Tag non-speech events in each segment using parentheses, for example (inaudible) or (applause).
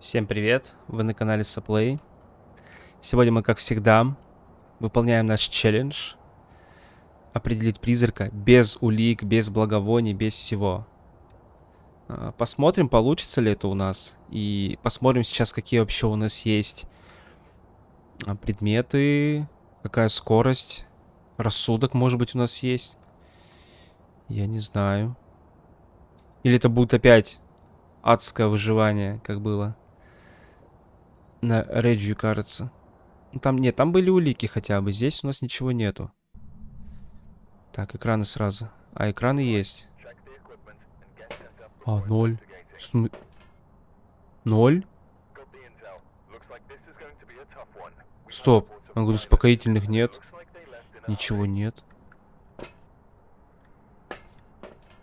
Всем привет, вы на канале Саплей. Сегодня мы, как всегда, выполняем наш челлендж. Определить призрака без улик, без благовоний, без всего. А, посмотрим, получится ли это у нас. И посмотрим сейчас, какие вообще у нас есть а, предметы, какая скорость, рассудок, может быть, у нас есть. Я не знаю. Или это будет опять адское выживание, как было на Реджию, кажется. Ну, там нет, там были улики хотя бы. Здесь у нас ничего нету. Так, экраны сразу. А, экраны есть. А, ноль. См... Ноль? Стоп. Он говорит, успокоительных нет. Ничего нет.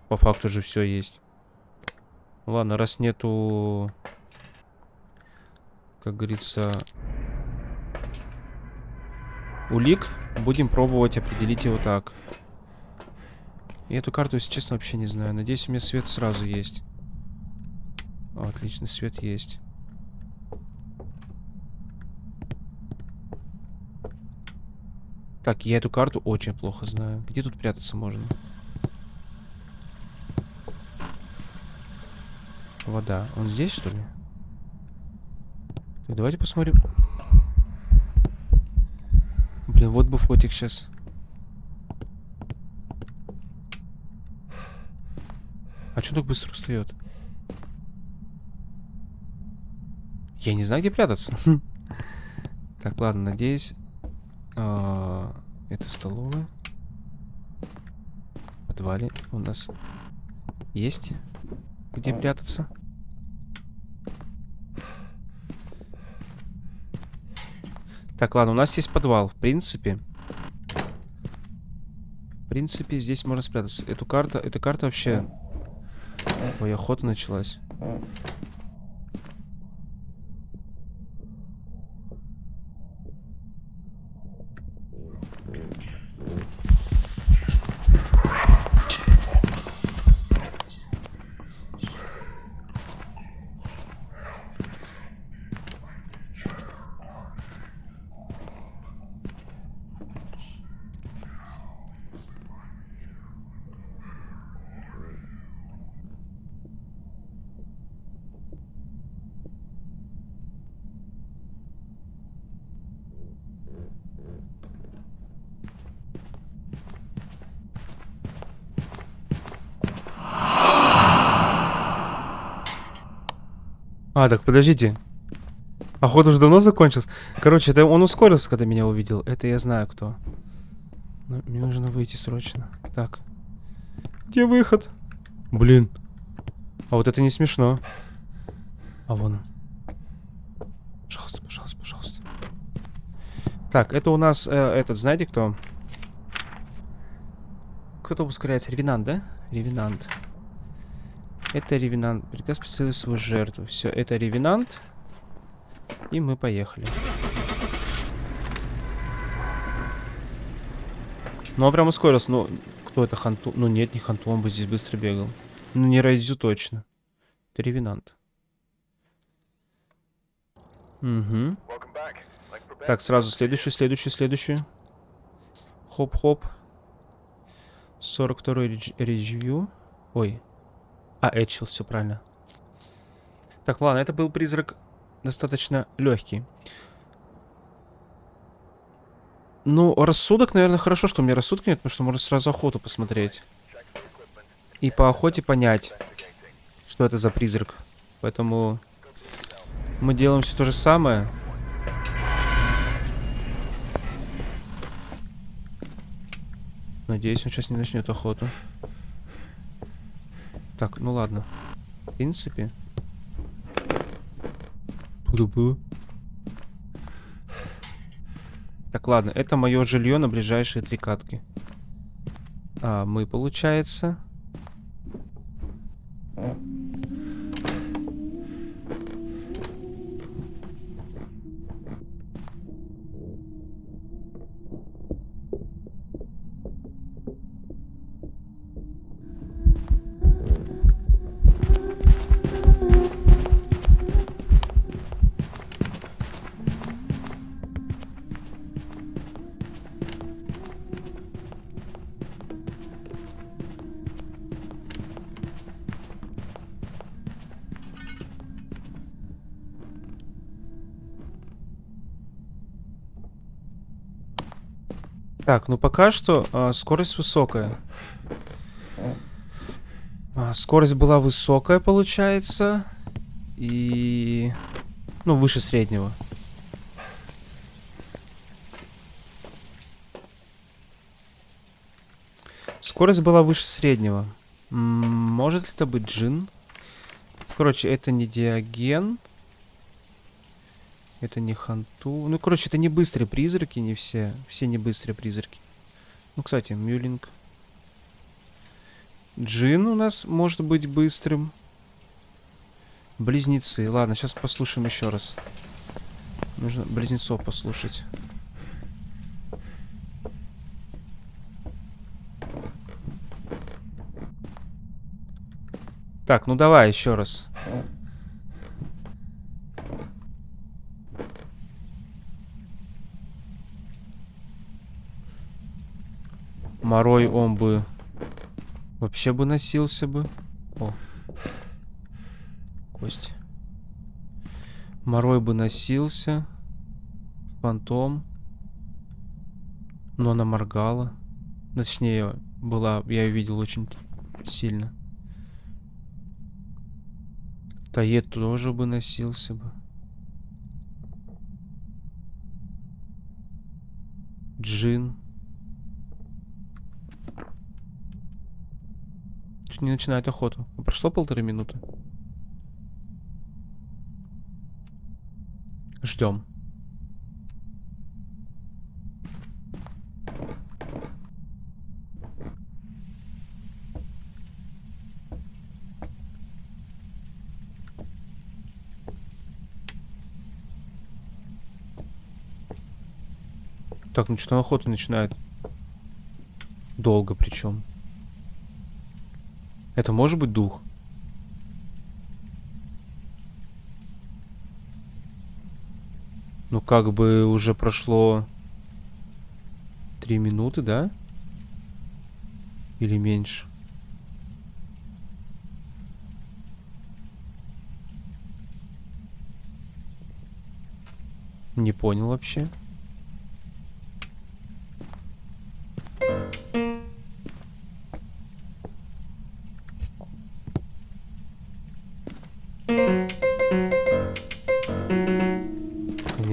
По факту же все есть. Ладно, раз нету как говорится, улик. Будем пробовать определить его так. И эту карту, если честно, вообще не знаю. Надеюсь, у меня свет сразу есть. Отлично, свет есть. Так, я эту карту очень плохо знаю. Где тут прятаться можно? Вода. Он здесь, что ли? Так, давайте посмотрим. Блин, вот бы фотик сейчас. А что так быстро устает? Я не знаю, где прятаться. (laughs) Так, ладно, надеюсь. А, это столовая. В подвале у нас есть где прятаться. Так, ладно, у нас есть подвал, в принципе. В принципе, здесь можно спрятаться. Эту карту, эта карта вообще... Ой, охота началась. А, так подождите. Охота уже давно закончилась. Короче, это он ускорился, когда меня увидел. Это я знаю кто. Но мне нужно выйти срочно. Так. Где выход? Блин. А вот это не смешно. А вон он. Пожалуйста, пожалуйста, пожалуйста. Так, это у нас э, этот, знаете кто? Кто-то ускоряется. Ревенант, да? Ревенант. Это ревенант. Приказ преследовать свою жертву. Все, это ревенант. И мы поехали. Ну, он прям ускорился. Ну, кто это? Ханту? Ну, нет, не Ханту, он бы здесь быстро бегал. Ну, не Райзю точно. Это ревенант. Угу. Так, сразу следующую, следующую, следующую. Хоп-хоп. 42-й ревью. Ой, а, Эдчил, все правильно. Так, ладно, это был призрак достаточно легкий. Ну, рассудок, наверное, хорошо, что у меня рассудка нет, потому что можно сразу охоту посмотреть. И по охоте понять, что это за призрак. Поэтому мы делаем все то же самое. Надеюсь, он сейчас не начнет охоту. Так, ну ладно. В принципе. Что было? Так, ладно. Это мое жилье на ближайшие три катки. А мы, получается... Так, ну пока что а, скорость высокая. А, скорость была высокая, получается. И... Ну, выше среднего. Скорость была выше среднего. М -м, может ли это быть джин? Короче, это не диаген. Это не ханту. Ну, короче, это не быстрые призраки, не все. Все не быстрые призраки. Ну, кстати, мюлинг. Джин у нас может быть быстрым. Близнецы. Ладно, сейчас послушаем еще раз. Нужно близнецов послушать. Так, ну давай еще раз. Морой он бы вообще бы носился бы. О. Кость. Морой бы носился. Фантом. Но она моргала. Точнее, была, я ее видел очень сильно. Таед тоже бы носился бы. Джин. Не начинает охоту. Прошло полторы минуты. Ждем. Так, ну что охота начинает. Долго причем. Это может быть дух? Ну, как бы уже прошло три минуты, да? Или меньше? Не понял вообще.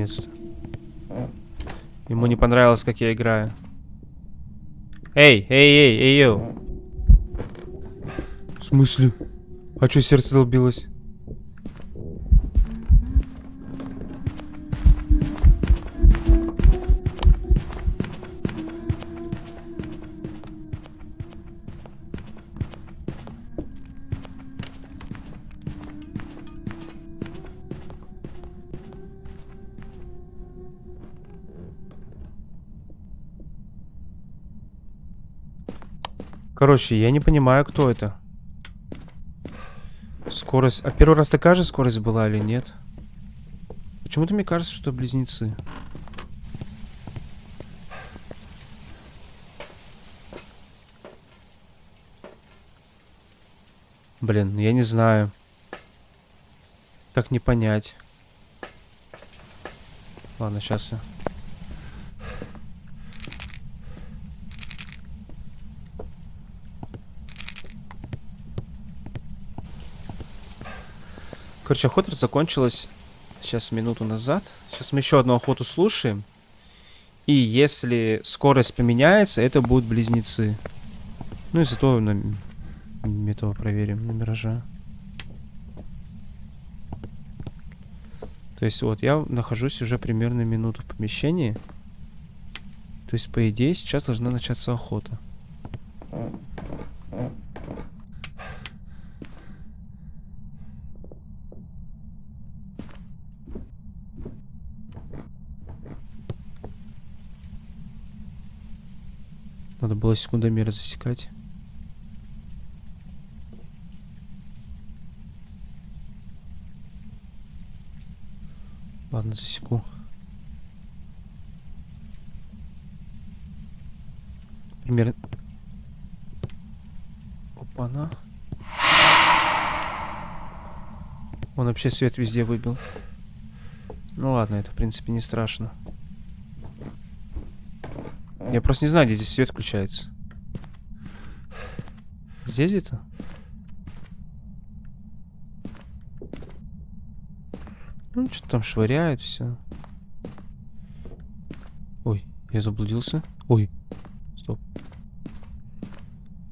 Наконец-то. Ему не понравилось, как я играю. Эй, эй, эй, эй, йоу. В смысле? А что сердце долбилось? Короче, я не понимаю, кто это. Скорость... А первый раз такая же скорость была или нет? Почему-то мне кажется, что это близнецы. Блин, я не знаю. Так не понять. Ладно, сейчас я... Короче, охота закончилась сейчас минуту назад. Сейчас мы еще одну охоту слушаем. И если скорость поменяется, это будут близнецы. Ну и зато на этого проверим, на миража. То есть вот я нахожусь уже примерно минуту в помещении. То есть, по идее, сейчас должна начаться охота. Надо было секундомер засекать. Ладно, засеку. Примерно... Опа-на. Он вообще свет везде выбил. Ну ладно, это в принципе не страшно. Я просто не знаю, где здесь свет включается. Здесь где-то? Ну, что там швыряет, все. Ой, я заблудился. Ой, стоп.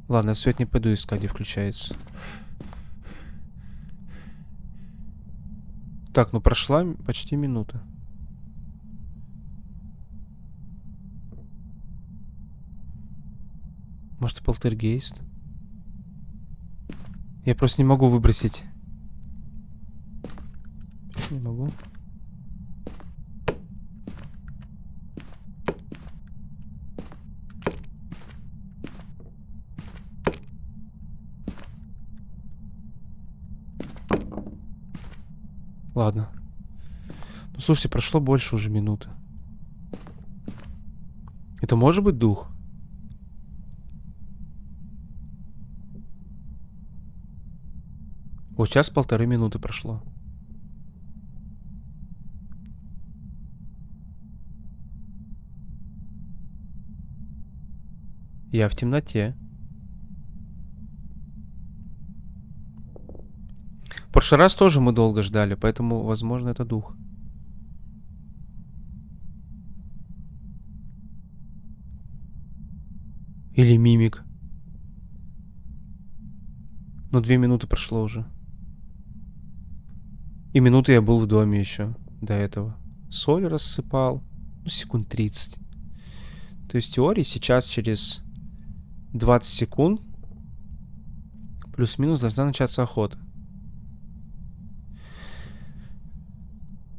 Ладно, я свет не пойду искать, где включается. Так, ну прошла почти минута. Может, полтергейст? Я просто не могу выбросить. Не могу. Ладно. Ну, слушайте, прошло больше уже минуты. Это может быть дух? Вот сейчас полторы минуты прошло. Я в темноте. В прошлый раз тоже мы долго ждали, поэтому, возможно, это дух. Или мимик. Ну, две минуты прошло уже. И минуты я был в доме еще до этого. Соль рассыпал. Ну, секунд 30. То есть в теории сейчас через 20 секунд плюс-минус должна начаться охота.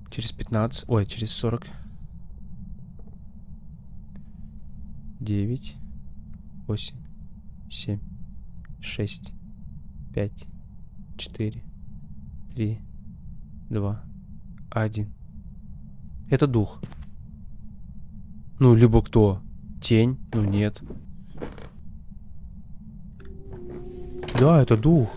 Через 15... Ой, через 40. 9, 8, 7, 6, 5, 4, 3, 2, 1. Это дух. Ну, либо кто? Тень? Ну, нет. Да, это дух.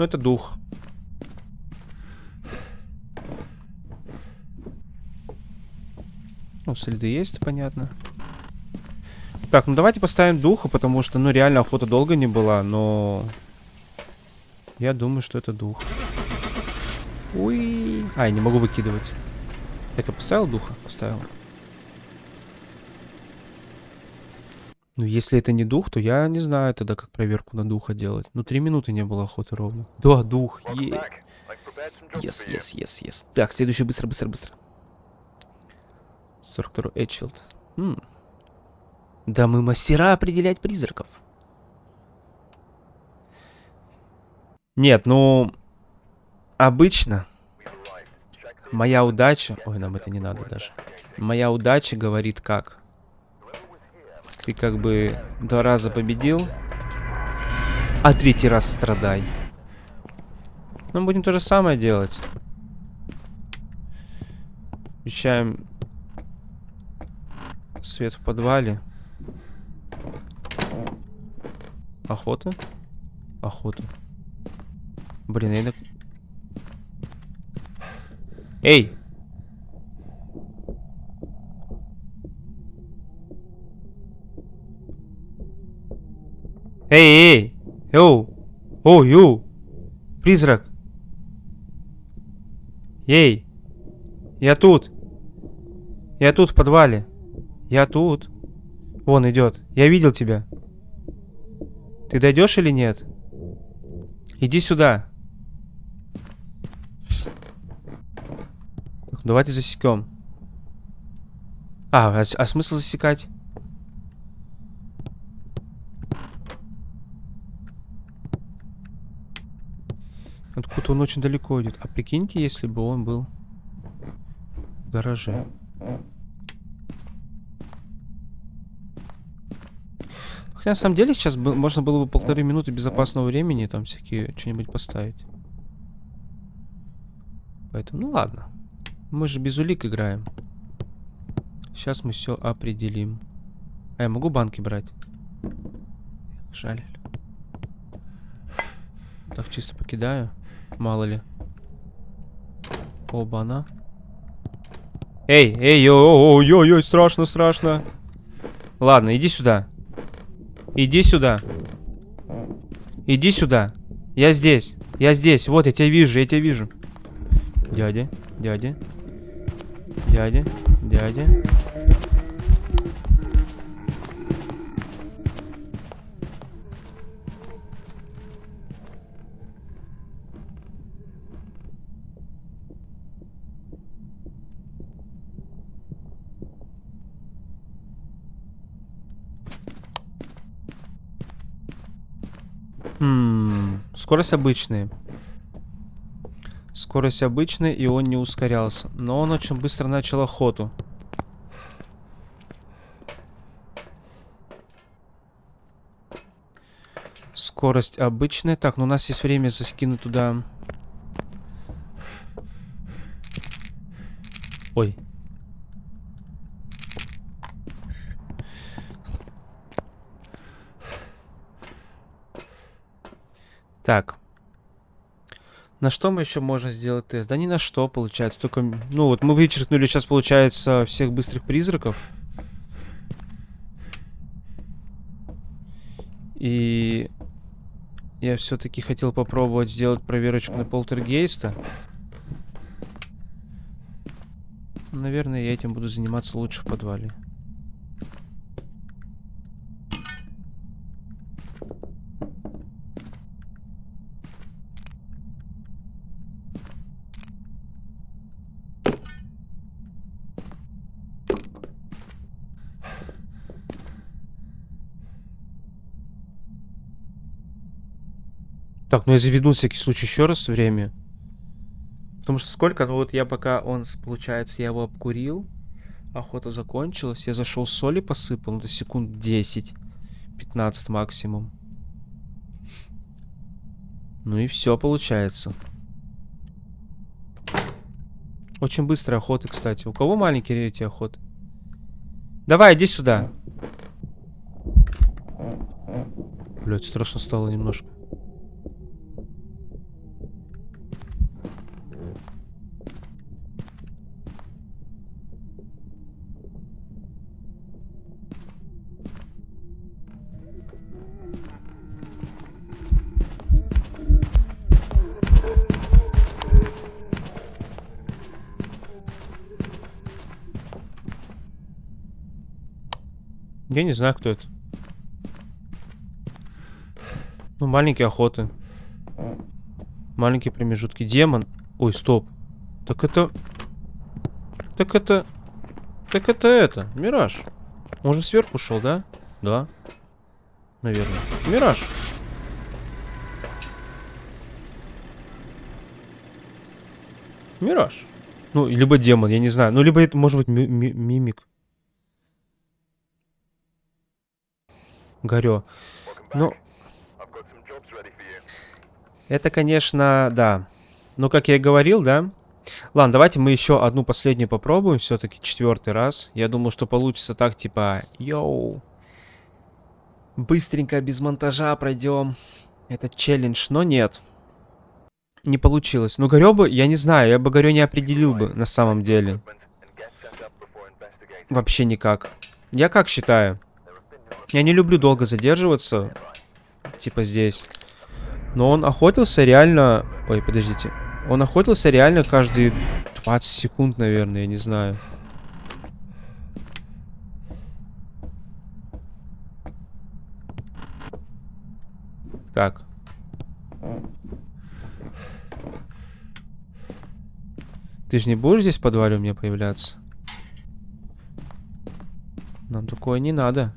Ну, это дух. Ну, следы есть, понятно. Так, ну давайте поставим духа, потому что, ну, реально охота долго не была, но... Я думаю, что это дух. Уи. А, я не могу выкидывать. Так, я поставил духа? Поставил. Ну, если это не дух, то я не знаю тогда, как проверку на духа делать. Ну, три минуты не было охоты ровно. Да, дух, е. Yes, yes, yes, yes. Так, следующий, быстро, быстро, быстро. 42 Эчфилд. М Да мы мастера определять призраков. Нет, ну... Обычно... Моя удача... Ой, нам это не надо даже. Моя удача говорит как? Ты как бы два раза победил, а третий раз страдай. Мы будем то же самое делать. Включаем свет в подвале. Охота? Охота. Блин, я... Эй! Эй, эй! Йоу! О, ю! Призрак! Эй! Я тут! Я тут в подвале. Я тут. Вон идет. Я видел тебя. Ты дойдешь или нет? Иди сюда. Давайте засекем. А, а, а смысл засекать? Откуда он очень далеко идет. А прикиньте, если бы он был в гараже. Хотя на самом деле сейчас бы, можно было бы полторы минуты безопасного времени там всякие что-нибудь поставить. Поэтому, ну ладно. Мы же без улик играем. Сейчас мы все определим. А я могу банки брать? Жаль. Так, чисто покидаю. Мало ли. Оба-на. Эй, эй, ой, ой, ой, страшно, страшно. Ладно, иди сюда. Иди сюда. Иди сюда. Я здесь. Я здесь. Вот, я тебя вижу, я тебя вижу. Дядя, дядя. Дядя, дядя. Хм, скорость обычная. Скорость обычная, и он не ускорялся. Но он очень быстро начал охоту. Скорость обычная. Так, ну у нас есть время закинуть туда... Ой. Так. На что мы еще можем сделать тест? Да ни на что, получается. Только, ну вот мы вычеркнули сейчас, получается, всех быстрых призраков. И я все-таки хотел попробовать сделать проверочку на полтергейста. Наверное, я этим буду заниматься лучше в подвале. Так, ну я заведу всякий случай еще раз время. Потому что сколько? Ну вот я пока он, получается, я его обкурил. Охота закончилась. Я зашел соли посыпал. Ну, до секунд 10. 15 максимум. Ну и все получается. Очень быстрая охота, кстати. У кого маленькие эти охоты? Давай, иди сюда. Блять, страшно стало немножко. Я не знаю, кто это. Ну, маленькие охоты. Маленькие промежутки. Демон. Ой, стоп. Так это... Так это... Так это это. Мираж. Он же сверху шел, да? Да. Наверное. Мираж. Мираж. Ну, либо демон, я не знаю. Ну, либо это может быть ми ми мимик. Горю. Ну... Это, конечно, да. Ну, как я и говорил, да? Ладно, давайте мы еще одну последнюю попробуем. Все-таки четвертый раз. Я думаю, что получится так, типа... Йоу. Быстренько, без монтажа пройдем этот челлендж. Но нет. Не получилось. Ну, Горё бы, я не знаю, я бы Горё не определил бы на самом деле. Вообще никак. Я как считаю? Я не люблю долго задерживаться. Типа здесь. Но он охотился реально... Ой, подождите. Он охотился реально каждые 20 секунд, наверное, я не знаю. Так. Ты же не будешь здесь в подвале у меня появляться? Нам такое не надо.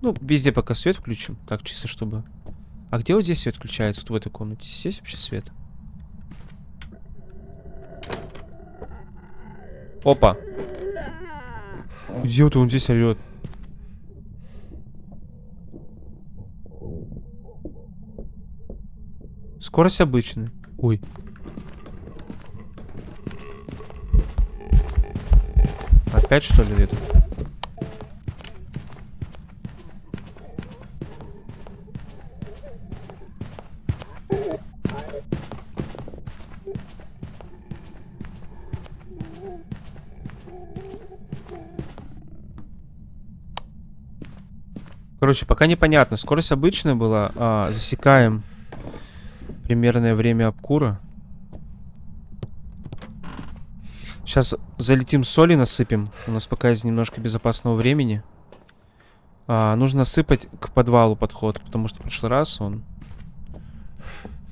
Мы везде пока свет включим? Так, чисто чтобы... А где вот здесь свет включается? Вот в этой комнате. Здесь вообще свет? Опа. Где вот он здесь орет? Скорость обычная. Ой. Опять что ли это? Короче, пока непонятно. Скорость обычная была. А, засекаем примерное время обкура. Сейчас залетим соли, насыпем. У нас пока есть немножко безопасного времени. А, нужно сыпать к подвалу подход, потому что в прошлый раз он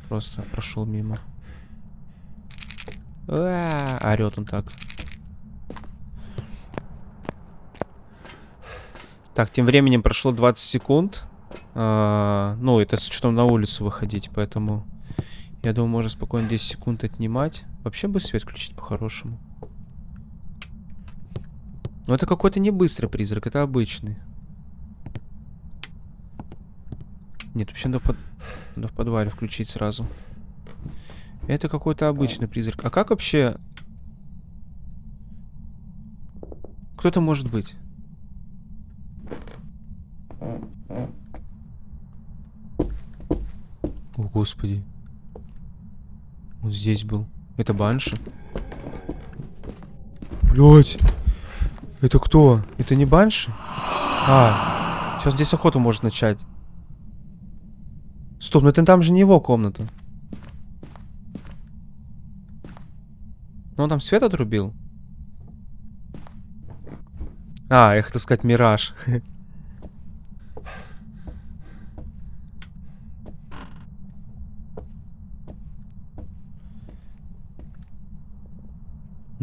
просто прошел мимо. А орет он так. Так, тем временем прошло 20 секунд. А, ну, это с учетом на улицу выходить, поэтому... Я думаю, можно спокойно 10 секунд отнимать. Вообще бы свет включить по-хорошему. Но это какой-то не быстрый призрак, это обычный. Нет, вообще надо в, под... надо в подвале включить сразу. Это какой-то обычный призрак. А как вообще... Кто-то может быть? О, господи. Он здесь был. Это банши? Блять. Это кто? Это не банши? А, сейчас здесь охоту может начать. Стоп, ну это там же не его комната. Ну он там свет отрубил? А, я хотел сказать мираж. (laughs)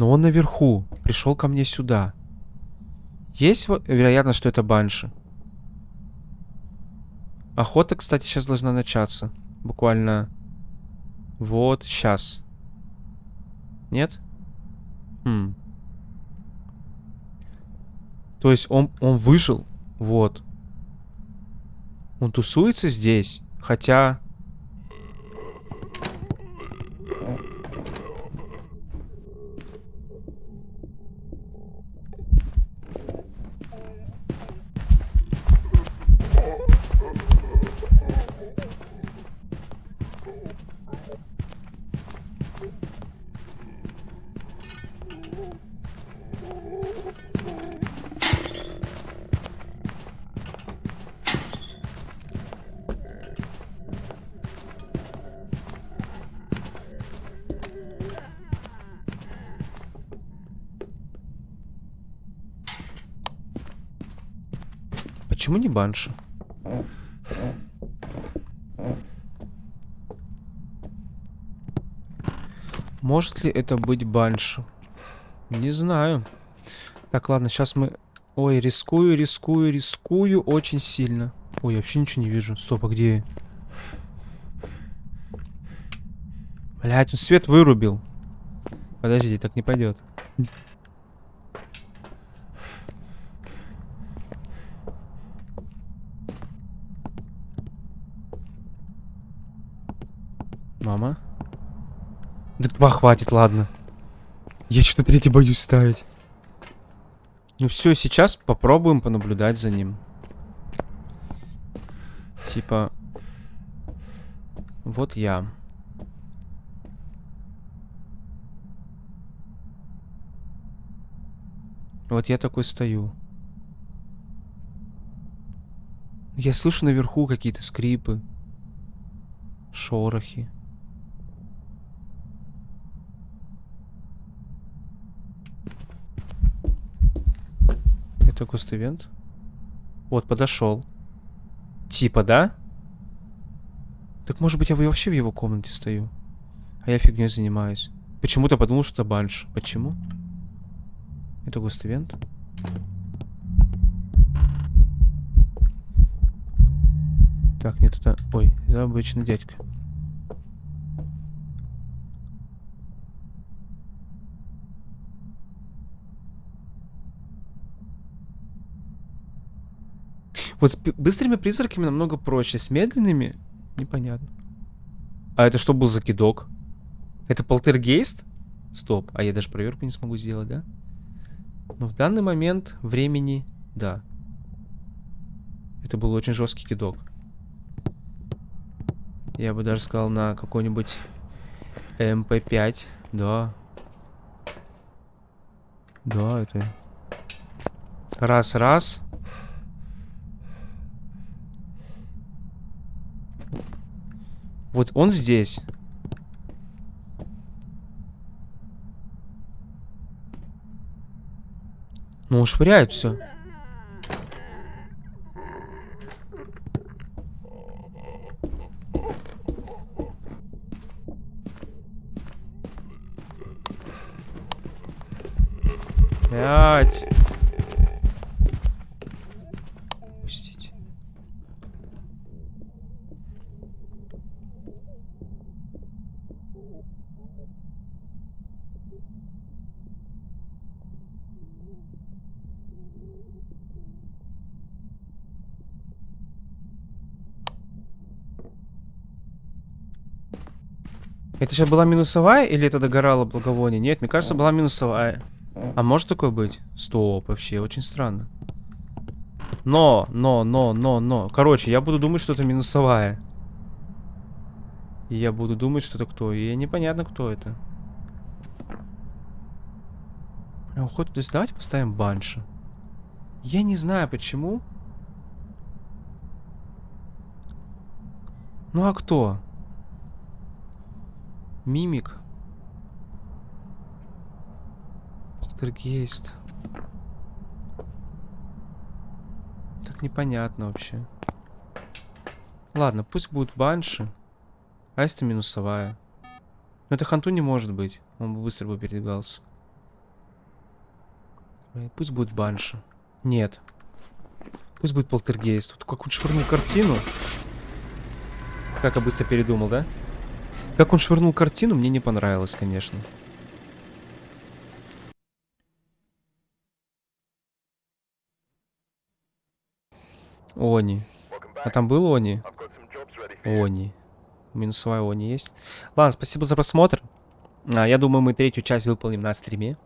Но он наверху. Пришел ко мне сюда. Есть вероятность, что это банши? Охота, кстати, сейчас должна начаться. Буквально... Вот, сейчас. Нет? Хм. То есть он, он выжил. Вот. Он тусуется здесь. Хотя... банши? Может ли это быть банши? Не знаю. Так, ладно, сейчас мы... Ой, рискую, рискую, рискую очень сильно. Ой, я вообще ничего не вижу. Стоп, а где я? Блять, он свет вырубил. Подожди, так не пойдет. Два хватит, ладно. Я что-то третий боюсь ставить. Ну все, сейчас попробуем понаблюдать за ним. Типа... Вот я. Вот я такой стою. Я слышу наверху какие-то скрипы. Шорохи. Это густ-ивент. Вот, подошел. Типа, да? Так может быть я вообще в его комнате стою? А я фигней занимаюсь. Почему-то подумал, что это банш. Почему? Это густ-ивент? Так, нет, это... Ой, это обычный дядька. Вот с быстрыми призраками намного проще. С медленными непонятно. А это что был за кидок? Это полтергейст? Стоп, а я даже проверку не смогу сделать, да? Но в данный момент времени, да. Это был очень жесткий кидок. Я бы даже сказал на какой-нибудь МП5. Да. Да, это... Раз, Вот он здесь. Ну, он швыряет все. Блять. Пустите. Это сейчас была минусовая или это догорало благовоние? Нет, мне кажется, была минусовая. А может такое быть? Стоп, вообще, очень странно. Но, но, но, но, но. Короче, я буду думать, что это минусовая. И я буду думать, что это кто. И непонятно, кто это. Прям хоть то есть давайте поставим банши. Я не знаю, почему. Ну а кто? Мимик. Полтергейст. Так непонятно вообще. Ладно, пусть будет банши. А если минусовая? Но это ханту не может быть. Он бы быстро бы передвигался. Пусть будет банши. Нет. Пусть будет полтергейст. Вот как он швырнул картину. Как я быстро передумал, да? Как он швырнул картину, мне не понравилось, конечно. Они. А там был Они? Они. Минусовая Они есть. Ладно, спасибо за просмотр. А, я думаю, мы третью часть выполним на стриме.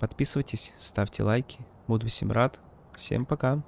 Подписывайтесь, ставьте лайки. Буду всем рад. Всем пока.